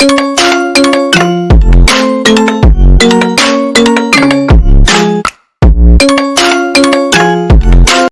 you.